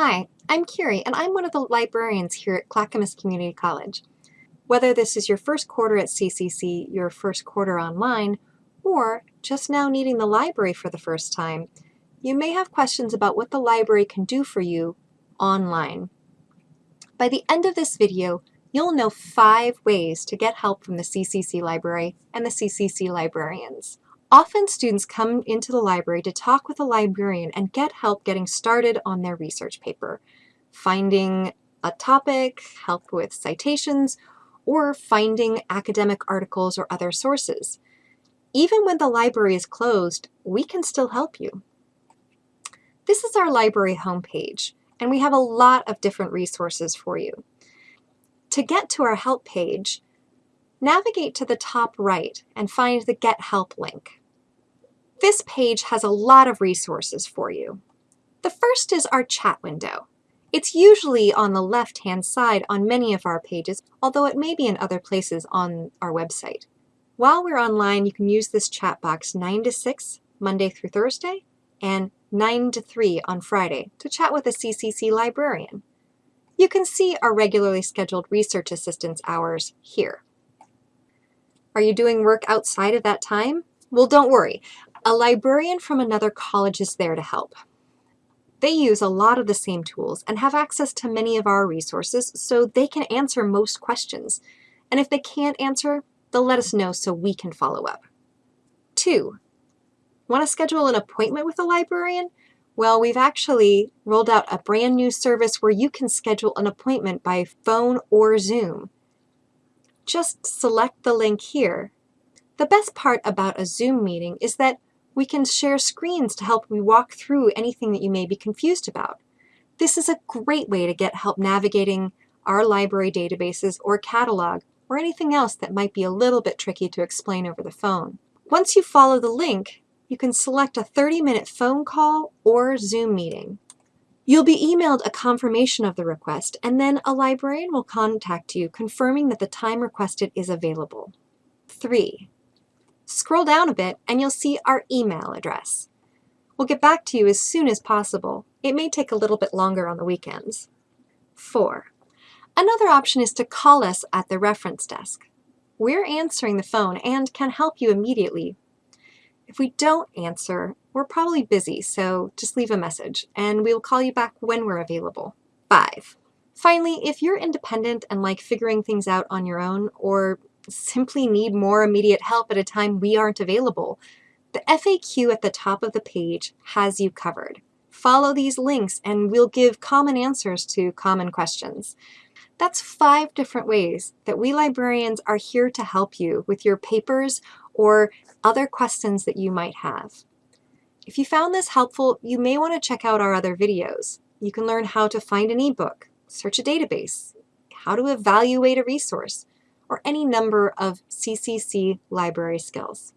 Hi, I'm Curie, and I'm one of the librarians here at Clackamas Community College. Whether this is your first quarter at CCC, your first quarter online, or just now needing the library for the first time, you may have questions about what the library can do for you online. By the end of this video, you'll know five ways to get help from the CCC library and the CCC librarians. Often students come into the library to talk with a librarian and get help getting started on their research paper, finding a topic, help with citations, or finding academic articles or other sources. Even when the library is closed, we can still help you. This is our library homepage, and we have a lot of different resources for you. To get to our help page, navigate to the top right and find the Get Help link. This page has a lot of resources for you. The first is our chat window. It's usually on the left-hand side on many of our pages, although it may be in other places on our website. While we're online, you can use this chat box 9 to 6, Monday through Thursday, and 9 to 3 on Friday to chat with a CCC librarian. You can see our regularly scheduled research assistance hours here. Are you doing work outside of that time? Well, don't worry. A librarian from another college is there to help. They use a lot of the same tools and have access to many of our resources, so they can answer most questions. And if they can't answer, they'll let us know so we can follow up. Two, want to schedule an appointment with a librarian? Well, we've actually rolled out a brand new service where you can schedule an appointment by phone or Zoom. Just select the link here. The best part about a Zoom meeting is that we can share screens to help we walk through anything that you may be confused about. This is a great way to get help navigating our library databases or catalog or anything else that might be a little bit tricky to explain over the phone. Once you follow the link, you can select a 30-minute phone call or Zoom meeting. You'll be emailed a confirmation of the request, and then a librarian will contact you confirming that the time requested is available. 3. Scroll down a bit and you'll see our email address. We'll get back to you as soon as possible. It may take a little bit longer on the weekends. 4. Another option is to call us at the reference desk. We're answering the phone and can help you immediately. If we don't answer, we're probably busy, so just leave a message, and we'll call you back when we're available. 5. Finally, if you're independent and like figuring things out on your own, or simply need more immediate help at a time we aren't available, the FAQ at the top of the page has you covered. Follow these links and we'll give common answers to common questions. That's five different ways that we librarians are here to help you with your papers or other questions that you might have. If you found this helpful, you may want to check out our other videos. You can learn how to find an ebook, search a database, how to evaluate a resource, or any number of CCC library skills.